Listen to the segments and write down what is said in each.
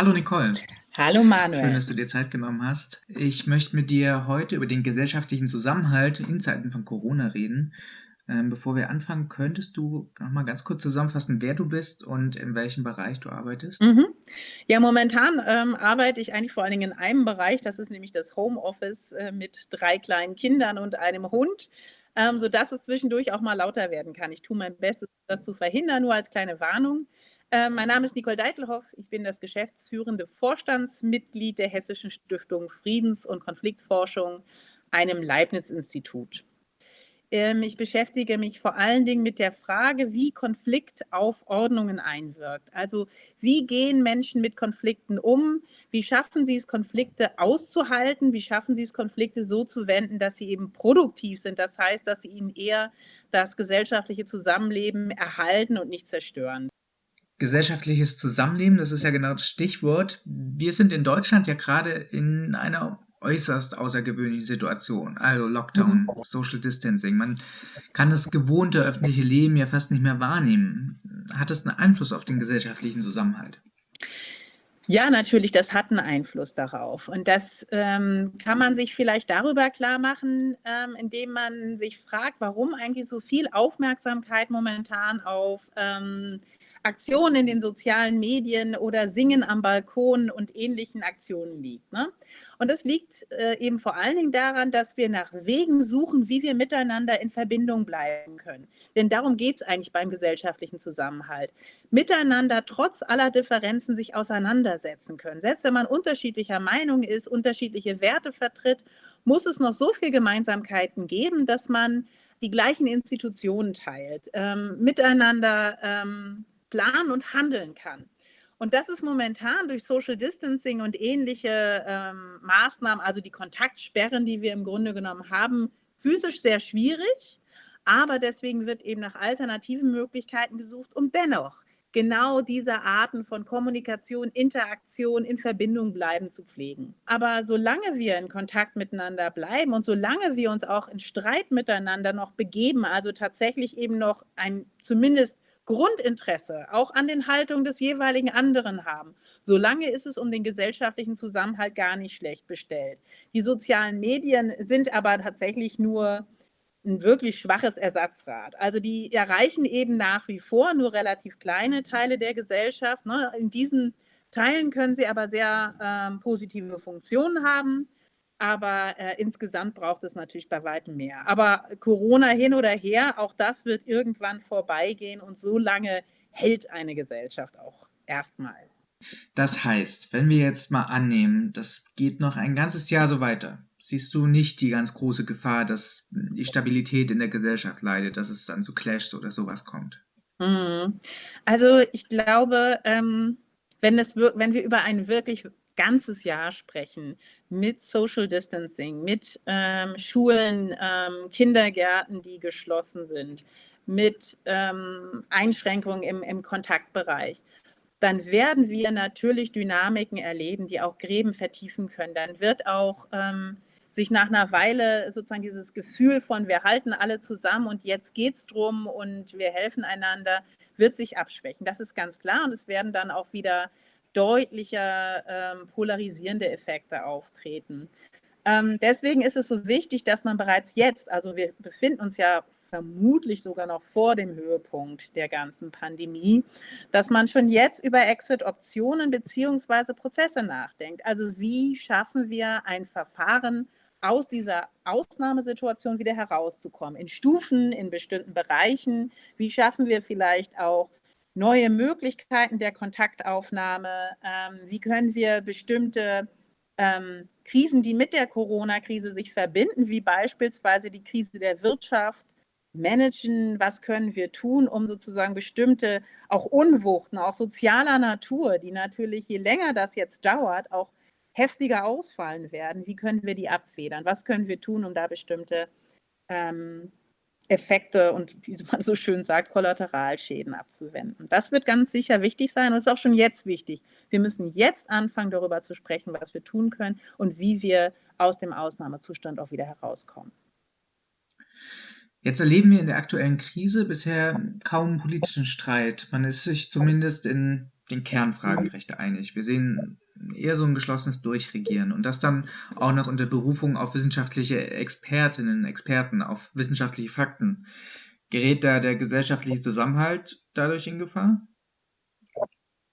Hallo Nicole. Hallo Manuel. Schön, dass du dir Zeit genommen hast. Ich möchte mit dir heute über den gesellschaftlichen Zusammenhalt in Zeiten von Corona reden. Ähm, bevor wir anfangen, könntest du noch mal ganz kurz zusammenfassen, wer du bist und in welchem Bereich du arbeitest? Mhm. Ja, momentan ähm, arbeite ich eigentlich vor allen Dingen in einem Bereich, das ist nämlich das Homeoffice äh, mit drei kleinen Kindern und einem Hund, ähm, sodass es zwischendurch auch mal lauter werden kann. Ich tue mein Bestes, das zu verhindern, nur als kleine Warnung. Äh, mein Name ist Nicole Deitelhoff. Ich bin das geschäftsführende Vorstandsmitglied der Hessischen Stiftung Friedens- und Konfliktforschung, einem Leibniz-Institut. Ähm, ich beschäftige mich vor allen Dingen mit der Frage, wie Konflikt auf Ordnungen einwirkt. Also wie gehen Menschen mit Konflikten um? Wie schaffen sie es, Konflikte auszuhalten? Wie schaffen sie es, Konflikte so zu wenden, dass sie eben produktiv sind? Das heißt, dass sie ihnen eher das gesellschaftliche Zusammenleben erhalten und nicht zerstören. Gesellschaftliches Zusammenleben, das ist ja genau das Stichwort. Wir sind in Deutschland ja gerade in einer äußerst außergewöhnliche Situation. Also Lockdown, mhm. Social Distancing. Man kann das gewohnte öffentliche Leben ja fast nicht mehr wahrnehmen. Hat das einen Einfluss auf den gesellschaftlichen Zusammenhalt? Ja, natürlich, das hat einen Einfluss darauf. Und das ähm, kann man sich vielleicht darüber klar machen, ähm, indem man sich fragt, warum eigentlich so viel Aufmerksamkeit momentan auf ähm, Aktionen in den sozialen Medien oder Singen am Balkon und ähnlichen Aktionen liegt. Ne? Und das liegt äh, eben vor allen Dingen daran, dass wir nach Wegen suchen, wie wir miteinander in Verbindung bleiben können. Denn darum geht es eigentlich beim gesellschaftlichen Zusammenhalt. Miteinander trotz aller Differenzen sich auseinandersetzen können. Selbst wenn man unterschiedlicher Meinung ist, unterschiedliche Werte vertritt, muss es noch so viele Gemeinsamkeiten geben, dass man die gleichen Institutionen teilt, ähm, miteinander ähm, planen und handeln kann. Und das ist momentan durch Social Distancing und ähnliche ähm, Maßnahmen, also die Kontaktsperren, die wir im Grunde genommen haben, physisch sehr schwierig. Aber deswegen wird eben nach alternativen Möglichkeiten gesucht, um dennoch genau diese Arten von Kommunikation, Interaktion, in Verbindung bleiben zu pflegen. Aber solange wir in Kontakt miteinander bleiben und solange wir uns auch in Streit miteinander noch begeben, also tatsächlich eben noch ein zumindest Grundinteresse auch an den Haltungen des jeweiligen anderen haben, solange ist es um den gesellschaftlichen Zusammenhalt gar nicht schlecht bestellt. Die sozialen Medien sind aber tatsächlich nur ein wirklich schwaches Ersatzrad. Also die erreichen eben nach wie vor nur relativ kleine Teile der Gesellschaft. Ne? In diesen Teilen können sie aber sehr ähm, positive Funktionen haben aber äh, insgesamt braucht es natürlich bei weitem mehr. Aber Corona hin oder her, auch das wird irgendwann vorbeigehen und so lange hält eine Gesellschaft auch erstmal. Das heißt, wenn wir jetzt mal annehmen, das geht noch ein ganzes Jahr so weiter, siehst du nicht die ganz große Gefahr, dass die Stabilität in der Gesellschaft leidet, dass es dann zu Clashs oder sowas kommt? Mhm. Also ich glaube, ähm, wenn, es, wenn wir über einen wirklich ganzes Jahr sprechen mit Social Distancing, mit ähm, Schulen, ähm, Kindergärten, die geschlossen sind, mit Einschränkungen im, im Kontaktbereich, dann werden wir natürlich Dynamiken erleben, die auch Gräben vertiefen können. Dann wird auch ähm, sich nach einer Weile sozusagen dieses Gefühl von, wir halten alle zusammen und jetzt geht es drum und wir helfen einander, wird sich abschwächen. Das ist ganz klar und es werden dann auch wieder deutlicher ähm, polarisierende Effekte auftreten. Ähm, deswegen ist es so wichtig, dass man bereits jetzt, also wir befinden uns ja vermutlich sogar noch vor dem Höhepunkt der ganzen Pandemie, dass man schon jetzt über Exit-Optionen beziehungsweise Prozesse nachdenkt. Also wie schaffen wir ein Verfahren aus dieser Ausnahmesituation wieder herauszukommen, in Stufen, in bestimmten Bereichen? Wie schaffen wir vielleicht auch neue Möglichkeiten der Kontaktaufnahme, ähm, wie können wir bestimmte ähm, Krisen, die mit der Corona-Krise sich verbinden, wie beispielsweise die Krise der Wirtschaft, managen, was können wir tun, um sozusagen bestimmte auch Unwuchten, auch sozialer Natur, die natürlich, je länger das jetzt dauert, auch heftiger ausfallen werden, wie können wir die abfedern, was können wir tun, um da bestimmte ähm, Effekte und wie man so schön sagt, Kollateralschäden abzuwenden. Das wird ganz sicher wichtig sein und ist auch schon jetzt wichtig. Wir müssen jetzt anfangen, darüber zu sprechen, was wir tun können und wie wir aus dem Ausnahmezustand auch wieder herauskommen. Jetzt erleben wir in der aktuellen Krise bisher kaum politischen Streit. Man ist sich zumindest in den Kernfragen recht einig. Wir sehen eher so ein geschlossenes Durchregieren und das dann auch noch unter Berufung auf wissenschaftliche Expertinnen, Experten, auf wissenschaftliche Fakten. Gerät da der gesellschaftliche Zusammenhalt dadurch in Gefahr?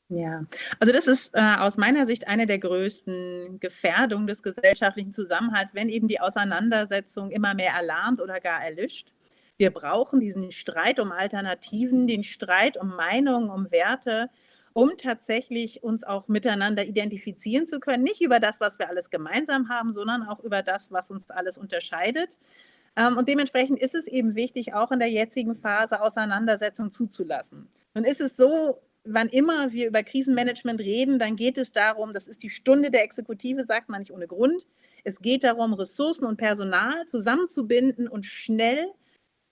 Ja, also das ist äh, aus meiner Sicht eine der größten Gefährdungen des gesellschaftlichen Zusammenhalts, wenn eben die Auseinandersetzung immer mehr erlahmt oder gar erlischt. Wir brauchen diesen Streit um Alternativen, den Streit um Meinungen, um Werte, um tatsächlich uns auch miteinander identifizieren zu können. Nicht über das, was wir alles gemeinsam haben, sondern auch über das, was uns alles unterscheidet. Ähm, und dementsprechend ist es eben wichtig, auch in der jetzigen Phase Auseinandersetzung zuzulassen. Nun ist es so, wann immer wir über Krisenmanagement reden, dann geht es darum, das ist die Stunde der Exekutive, sagt man nicht ohne Grund. Es geht darum, Ressourcen und Personal zusammenzubinden und schnell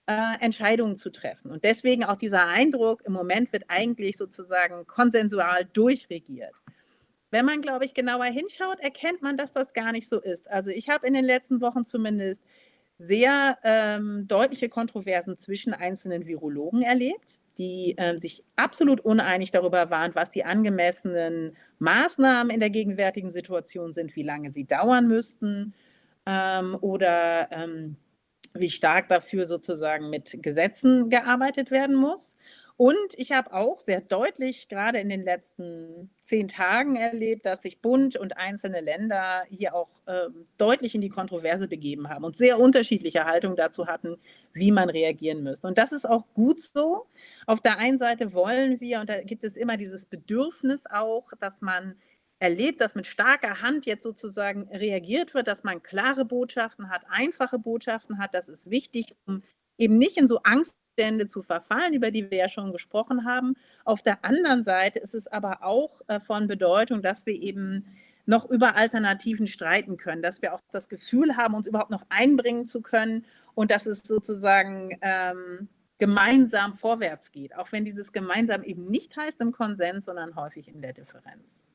äh, Entscheidungen zu treffen. Und deswegen auch dieser Eindruck, im Moment wird eigentlich sozusagen konsensual durchregiert. Wenn man, glaube ich, genauer hinschaut, erkennt man, dass das gar nicht so ist. Also ich habe in den letzten Wochen zumindest sehr ähm, deutliche Kontroversen zwischen einzelnen Virologen erlebt die äh, sich absolut uneinig darüber waren, was die angemessenen Maßnahmen in der gegenwärtigen Situation sind, wie lange sie dauern müssten ähm, oder ähm, wie stark dafür sozusagen mit Gesetzen gearbeitet werden muss. Und ich habe auch sehr deutlich gerade in den letzten zehn Tagen erlebt, dass sich Bund und einzelne Länder hier auch äh, deutlich in die Kontroverse begeben haben und sehr unterschiedliche Haltungen dazu hatten, wie man reagieren müsste. Und das ist auch gut so. Auf der einen Seite wollen wir, und da gibt es immer dieses Bedürfnis auch, dass man erlebt, dass mit starker Hand jetzt sozusagen reagiert wird, dass man klare Botschaften hat, einfache Botschaften hat. Das ist wichtig, um eben nicht in so Angst Zustände zu verfallen, über die wir ja schon gesprochen haben. Auf der anderen Seite ist es aber auch äh, von Bedeutung, dass wir eben noch über Alternativen streiten können, dass wir auch das Gefühl haben, uns überhaupt noch einbringen zu können und dass es sozusagen ähm, gemeinsam vorwärts geht, auch wenn dieses gemeinsam eben nicht heißt im Konsens, sondern häufig in der Differenz.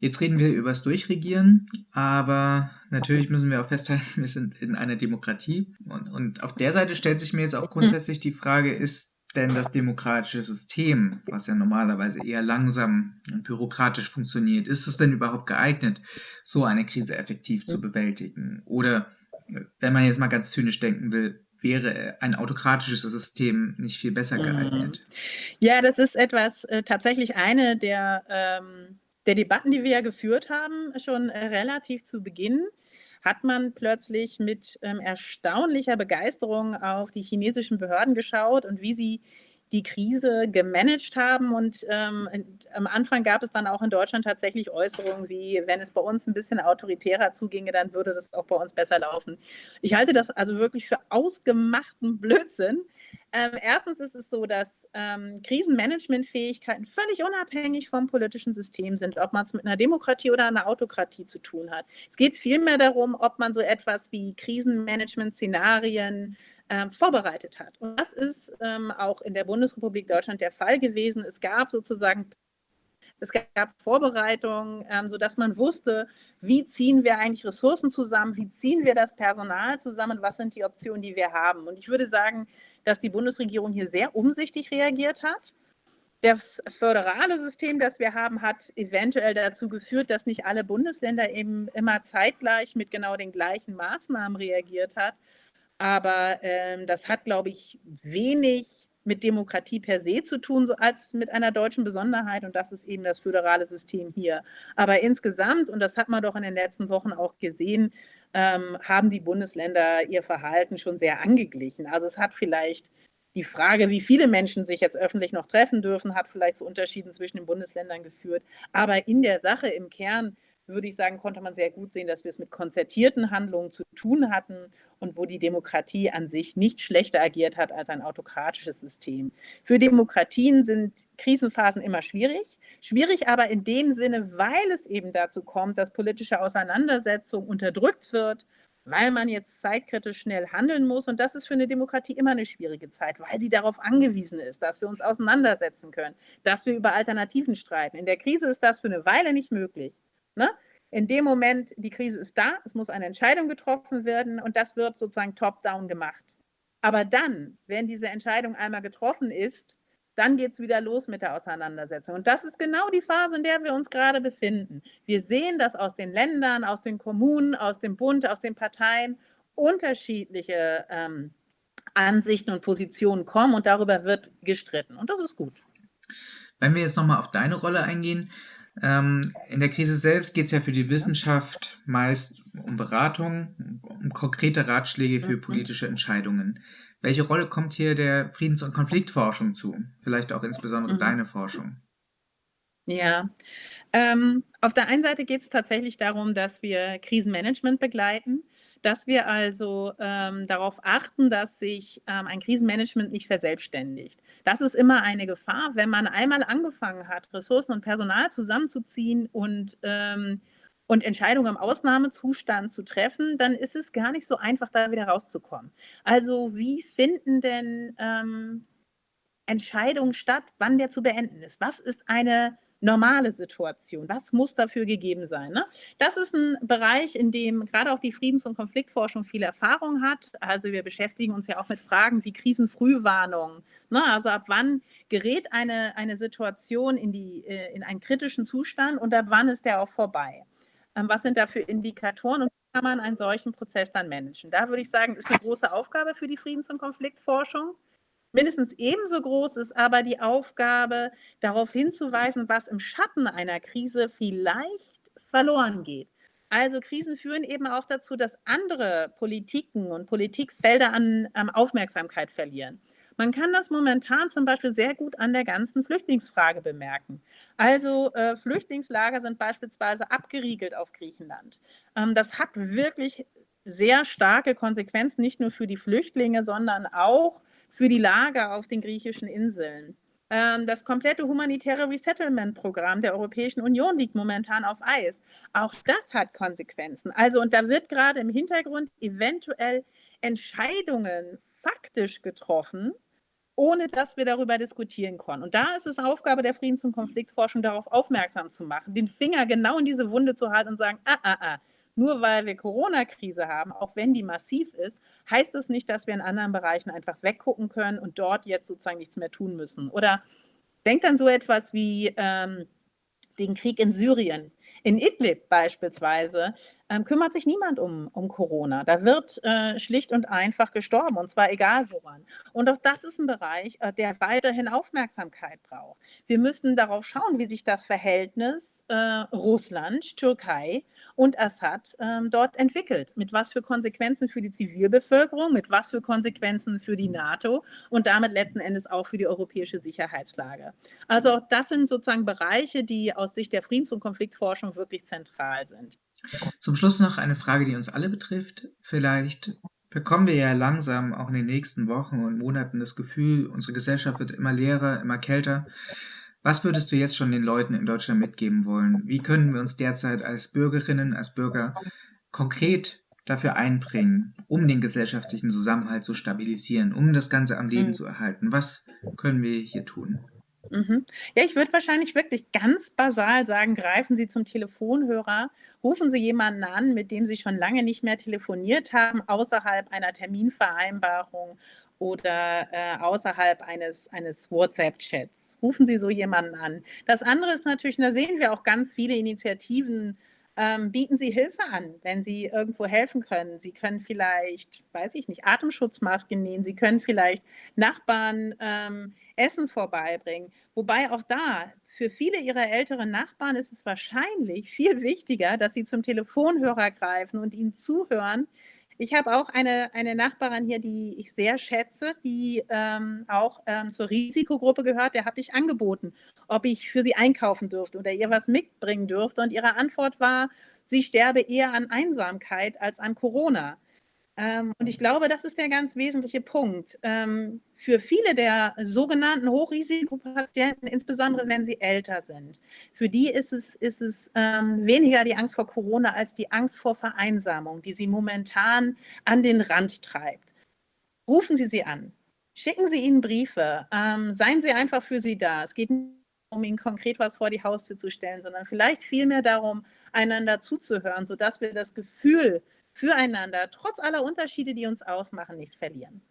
Jetzt reden wir über das Durchregieren, aber natürlich müssen wir auch festhalten, wir sind in einer Demokratie. Und, und auf der Seite stellt sich mir jetzt auch grundsätzlich die Frage, ist denn das demokratische System, was ja normalerweise eher langsam und bürokratisch funktioniert, ist es denn überhaupt geeignet, so eine Krise effektiv zu bewältigen? Oder wenn man jetzt mal ganz zynisch denken will, wäre ein autokratisches System nicht viel besser mhm. geeignet? Ja, das ist etwas, äh, tatsächlich eine der ähm, der Debatten, die wir ja geführt haben, schon äh, relativ zu Beginn, hat man plötzlich mit ähm, erstaunlicher Begeisterung auf die chinesischen Behörden geschaut und wie sie die Krise gemanagt haben. Und ähm, am Anfang gab es dann auch in Deutschland tatsächlich Äußerungen wie, wenn es bei uns ein bisschen autoritärer zuginge, dann würde das auch bei uns besser laufen. Ich halte das also wirklich für ausgemachten Blödsinn. Ähm, erstens ist es so, dass ähm, Krisenmanagementfähigkeiten völlig unabhängig vom politischen System sind, ob man es mit einer Demokratie oder einer Autokratie zu tun hat. Es geht vielmehr darum, ob man so etwas wie Krisenmanagement-Szenarien ähm, vorbereitet hat. Und das ist ähm, auch in der Bundesrepublik Deutschland der Fall gewesen. Es gab sozusagen es gab Vorbereitungen, ähm, sodass man wusste, wie ziehen wir eigentlich Ressourcen zusammen, wie ziehen wir das Personal zusammen, was sind die Optionen, die wir haben. Und ich würde sagen, dass die Bundesregierung hier sehr umsichtig reagiert hat. Das föderale System, das wir haben, hat eventuell dazu geführt, dass nicht alle Bundesländer eben immer zeitgleich mit genau den gleichen Maßnahmen reagiert hat. Aber ähm, das hat, glaube ich, wenig mit Demokratie per se zu tun, so als mit einer deutschen Besonderheit. Und das ist eben das föderale System hier. Aber insgesamt, und das hat man doch in den letzten Wochen auch gesehen, ähm, haben die Bundesländer ihr Verhalten schon sehr angeglichen. Also es hat vielleicht die Frage, wie viele Menschen sich jetzt öffentlich noch treffen dürfen, hat vielleicht zu Unterschieden zwischen den Bundesländern geführt. Aber in der Sache, im Kern, würde ich sagen, konnte man sehr gut sehen, dass wir es mit konzertierten Handlungen zu tun hatten und wo die Demokratie an sich nicht schlechter agiert hat als ein autokratisches System. Für Demokratien sind Krisenphasen immer schwierig. Schwierig aber in dem Sinne, weil es eben dazu kommt, dass politische Auseinandersetzung unterdrückt wird, weil man jetzt zeitkritisch schnell handeln muss. Und das ist für eine Demokratie immer eine schwierige Zeit, weil sie darauf angewiesen ist, dass wir uns auseinandersetzen können, dass wir über Alternativen streiten. In der Krise ist das für eine Weile nicht möglich. Ne? In dem Moment, die Krise ist da, es muss eine Entscheidung getroffen werden und das wird sozusagen top-down gemacht. Aber dann, wenn diese Entscheidung einmal getroffen ist, dann geht es wieder los mit der Auseinandersetzung. Und das ist genau die Phase, in der wir uns gerade befinden. Wir sehen, dass aus den Ländern, aus den Kommunen, aus dem Bund, aus den Parteien unterschiedliche ähm, Ansichten und Positionen kommen und darüber wird gestritten. Und das ist gut. Wenn wir jetzt nochmal auf deine Rolle eingehen, in der Krise selbst geht es ja für die Wissenschaft meist um Beratung, um konkrete Ratschläge für mhm. politische Entscheidungen. Welche Rolle kommt hier der Friedens- und Konfliktforschung zu? Vielleicht auch insbesondere mhm. deine Forschung. Ja, ähm, auf der einen Seite geht es tatsächlich darum, dass wir Krisenmanagement begleiten, dass wir also ähm, darauf achten, dass sich ähm, ein Krisenmanagement nicht verselbstständigt. Das ist immer eine Gefahr, wenn man einmal angefangen hat, Ressourcen und Personal zusammenzuziehen und ähm, und Entscheidungen im Ausnahmezustand zu treffen, dann ist es gar nicht so einfach, da wieder rauszukommen. Also wie finden denn ähm, Entscheidungen statt, wann der zu beenden ist? Was ist eine normale Situation? Was muss dafür gegeben sein? Ne? Das ist ein Bereich, in dem gerade auch die Friedens- und Konfliktforschung viel Erfahrung hat. Also wir beschäftigen uns ja auch mit Fragen wie Krisenfrühwarnung. Ne? Also ab wann gerät eine, eine Situation in, die, äh, in einen kritischen Zustand und ab wann ist der auch vorbei? Ähm, was sind da für Indikatoren und wie kann man einen solchen Prozess dann managen? Da würde ich sagen, ist eine große Aufgabe für die Friedens- und Konfliktforschung. Mindestens ebenso groß ist aber die Aufgabe, darauf hinzuweisen, was im Schatten einer Krise vielleicht verloren geht. Also Krisen führen eben auch dazu, dass andere Politiken und Politikfelder an, an Aufmerksamkeit verlieren. Man kann das momentan zum Beispiel sehr gut an der ganzen Flüchtlingsfrage bemerken. Also äh, Flüchtlingslager sind beispielsweise abgeriegelt auf Griechenland. Ähm, das hat wirklich sehr starke Konsequenzen, nicht nur für die Flüchtlinge, sondern auch für die Lager auf den griechischen Inseln. Ähm, das komplette humanitäre Resettlement-Programm der Europäischen Union liegt momentan auf Eis. Auch das hat Konsequenzen. Also, und da wird gerade im Hintergrund eventuell Entscheidungen faktisch getroffen, ohne dass wir darüber diskutieren können. Und da ist es Aufgabe der Friedens- und Konfliktforschung, darauf aufmerksam zu machen, den Finger genau in diese Wunde zu halten und sagen, ah, ah, ah, nur weil wir Corona-Krise haben, auch wenn die massiv ist, heißt das nicht, dass wir in anderen Bereichen einfach weggucken können und dort jetzt sozusagen nichts mehr tun müssen. Oder denkt an so etwas wie ähm, den Krieg in Syrien. In Idlib beispielsweise ähm, kümmert sich niemand um, um Corona. Da wird äh, schlicht und einfach gestorben, und zwar egal woran. Und auch das ist ein Bereich, äh, der weiterhin Aufmerksamkeit braucht. Wir müssen darauf schauen, wie sich das Verhältnis äh, Russland, Türkei und Assad ähm, dort entwickelt. Mit was für Konsequenzen für die Zivilbevölkerung, mit was für Konsequenzen für die NATO und damit letzten Endes auch für die europäische Sicherheitslage. Also auch das sind sozusagen Bereiche, die aus Sicht der Friedens- und Konfliktforschung wirklich zentral sind. Zum Schluss noch eine Frage, die uns alle betrifft. Vielleicht bekommen wir ja langsam auch in den nächsten Wochen und Monaten das Gefühl, unsere Gesellschaft wird immer leerer, immer kälter. Was würdest du jetzt schon den Leuten in Deutschland mitgeben wollen? Wie können wir uns derzeit als Bürgerinnen, als Bürger konkret dafür einbringen, um den gesellschaftlichen Zusammenhalt zu stabilisieren, um das Ganze am Leben mhm. zu erhalten? Was können wir hier tun? Mhm. Ja, ich würde wahrscheinlich wirklich ganz basal sagen, greifen Sie zum Telefonhörer, rufen Sie jemanden an, mit dem Sie schon lange nicht mehr telefoniert haben, außerhalb einer Terminvereinbarung oder äh, außerhalb eines, eines WhatsApp-Chats. Rufen Sie so jemanden an. Das andere ist natürlich, da sehen wir auch ganz viele Initiativen, ähm, bieten Sie Hilfe an, wenn Sie irgendwo helfen können. Sie können vielleicht, weiß ich nicht, Atemschutzmasken nähen. Sie können vielleicht Nachbarn ähm, Essen vorbeibringen. Wobei auch da, für viele Ihrer älteren Nachbarn ist es wahrscheinlich viel wichtiger, dass Sie zum Telefonhörer greifen und ihnen zuhören, ich habe auch eine, eine Nachbarin hier, die ich sehr schätze, die ähm, auch ähm, zur Risikogruppe gehört. Der habe ich angeboten, ob ich für sie einkaufen dürfte oder ihr was mitbringen dürfte. Und ihre Antwort war, sie sterbe eher an Einsamkeit als an Corona. Ähm, und ich glaube, das ist der ganz wesentliche Punkt. Ähm, für viele der sogenannten Hochrisikopatienten, insbesondere wenn sie älter sind, für die ist es, ist es ähm, weniger die Angst vor Corona als die Angst vor Vereinsamung, die sie momentan an den Rand treibt. Rufen Sie sie an, schicken Sie ihnen Briefe, seien Sie einfach für sie da. Es geht nicht um ihnen konkret was vor die Haustür zu stellen, sondern vielleicht vielmehr darum, einander zuzuhören, sodass wir das Gefühl füreinander, trotz aller Unterschiede, die uns ausmachen, nicht verlieren.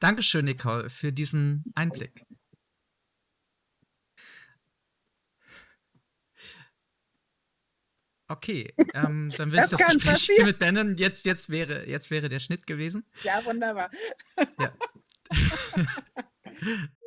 Dankeschön, Nicole, für diesen Einblick. Okay, ähm, dann will das ich das Gespräch passieren. mit Dennen. Jetzt, jetzt, wäre, jetzt wäre der Schnitt gewesen. Ja, wunderbar. Ja.